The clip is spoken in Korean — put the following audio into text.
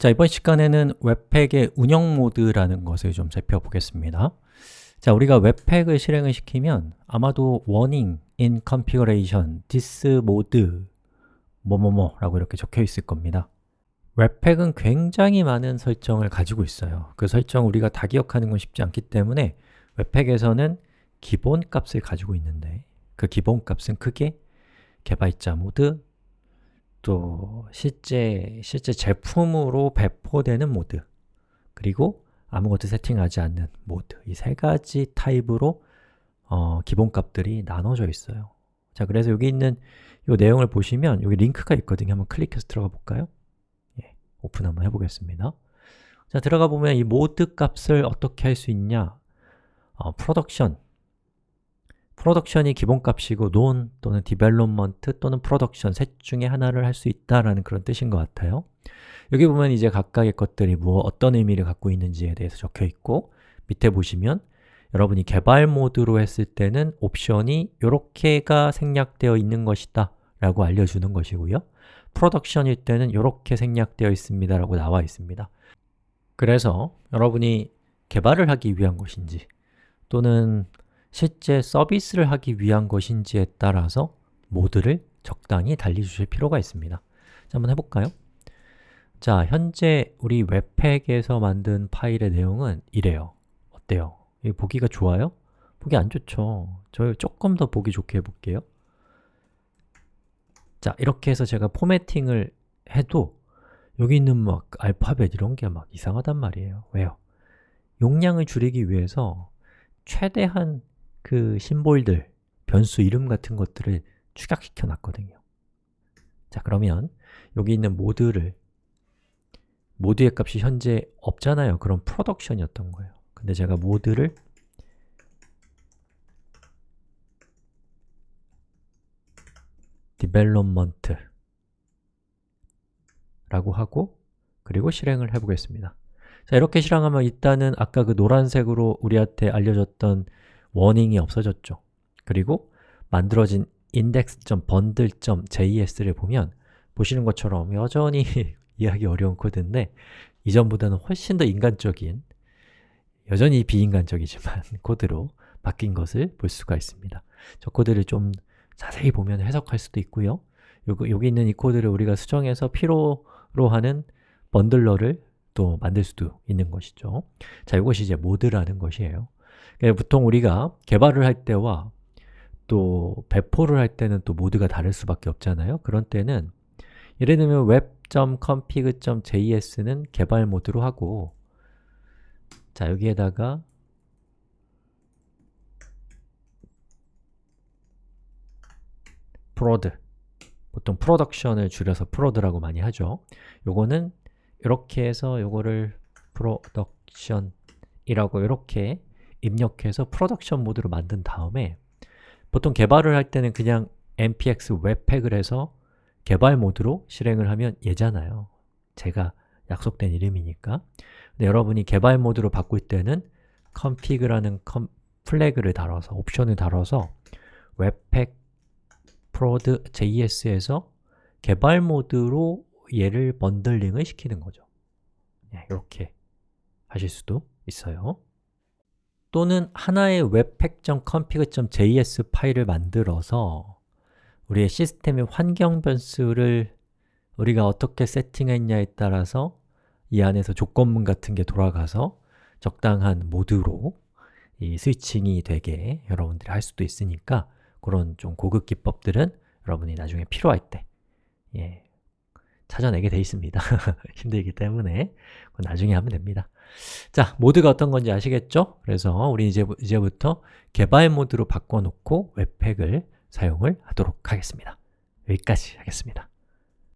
자, 이번 시간에는 webpack의 운영 모드라는 것을 좀 살펴보겠습니다. 자, 우리가 webpack을 실행을 시키면 아마도 warning in configuration the mode 뭐뭐뭐 라고 이렇게 적혀 있을 겁니다. webpack은 굉장히 많은 설정을 가지고 있어요. 그 설정 우리가 다 기억하는 건 쉽지 않기 때문에 webpack에서는 기본 값을 가지고 있는데 그 기본 값은 크게 개발자 모드, 또 실제, 실제 제품으로 배포되는 모드 그리고 아무것도 세팅하지 않는 모드 이 세 가지 타입으로 어, 기본값들이 나눠져 있어요. 자, 그래서 여기 있는 이 내용을 보시면 여기 링크가 있거든요. 한번 클릭해서 들어가 볼까요? 예, 오픈 한번 해보겠습니다. 자, 들어가 보면 이 모드 값을 어떻게 할 수 있냐? 어, production production이 기본값이고 none 또는 development 또는 production 셋 중에 하나를 할 수 있다라는 그런 뜻인 것 같아요. 여기 보면 이제 각각의 것들이 뭐 어떤 의미를 갖고 있는지에 대해서 적혀 있고 밑에 보시면 여러분이 개발 모드로 했을 때는 옵션이 이렇게가 생략되어 있는 것이다 라고 알려주는 것이고요. production일 때는 이렇게 생략되어 있습니다 라고 나와 있습니다. 그래서 여러분이 개발을 하기 위한 것인지 또는 실제 서비스를 하기 위한 것인지에 따라서 모드를 적당히 달리주실 필요가 있습니다 자, 한번 해볼까요? 자, 현재 우리 webpack에서 만든 파일의 내용은 이래요 어때요? 이 보기가 좋아요? 보기 안 좋죠 저 조금 더 보기 좋게 해볼게요 자, 이렇게 해서 제가 formatting을 해도 여기 있는 막 알파벳 이런 게 막 이상하단 말이에요 왜요? 용량을 줄이기 위해서 최대한 그 심볼들, 변수 이름 같은 것들을 축약시켜 놨거든요. 자, 그러면 여기 있는 모드를 모드의 값이 현재 없잖아요. 그럼 프로덕션이었던 거예요. 근데 제가 모드를 development 라고 하고 그리고 실행을 해보겠습니다. 자, 이렇게 실행하면 일단은 아까 그 노란색으로 우리한테 알려줬던 워닝이 없어졌죠. 그리고 만들어진 index.bundle.js를 보면 보시는 것처럼 여전히 이해하기 어려운 코드인데 이전보다는 훨씬 더 인간적인 여전히 비인간적이지만 코드로 바뀐 것을 볼 수가 있습니다. 저 코드를 좀 자세히 보면 해석할 수도 있고요. 여기, 여기 있는 이 코드를 우리가 수정해서 필요로 하는 bundler를 또 만들 수도 있는 것이죠. 자, 이것이 이제 모드라는 것이에요 보통 우리가 개발을 할 때와 또 배포를 할 때는 또 모드가 다를 수밖에 없잖아요. 그런 때는 예를 들면 webpack.config.js는 개발 모드로 하고 자, 여기에다가 prod 보통 production을 줄여서 prod라고 많이 하죠. 요거는 이렇게 해서 요거를 production이라고 이렇게 입력해서 production 모드로 만든 다음에 보통 개발을 할 때는 그냥 npx webpack을 해서 개발 모드로 실행을 하면 얘잖아요. 제가 약속된 이름이니까. 근데 여러분이 개발 모드로 바꿀 때는 config라는 컴, flag를 달아서, 옵션을 달아서 webpack prod js에서 개발 모드로 얘를 bundling을 시키는 거죠. 네, 이렇게 하실 수도 있어요 또는 하나의 webpack.config.js 파일을 만들어서 우리의 시스템의 환경 변수를 우리가 어떻게 세팅했냐에 따라서 이 안에서 조건문 같은 게 돌아가서 적당한 모드로 이 스위칭이 되게 여러분들이 할 수도 있으니까 그런 좀 고급 기법들은 여러분이 나중에 필요할 때 예, 찾아내게 돼 있습니다. 힘들기 때문에 나중에 하면 됩니다 자, 모드가 어떤 건지 아시겠죠? 그래서 우리 이제, 이제부터 개발 모드로 바꿔놓고 웹팩을 사용을 하도록 하겠습니다 여기까지 하겠습니다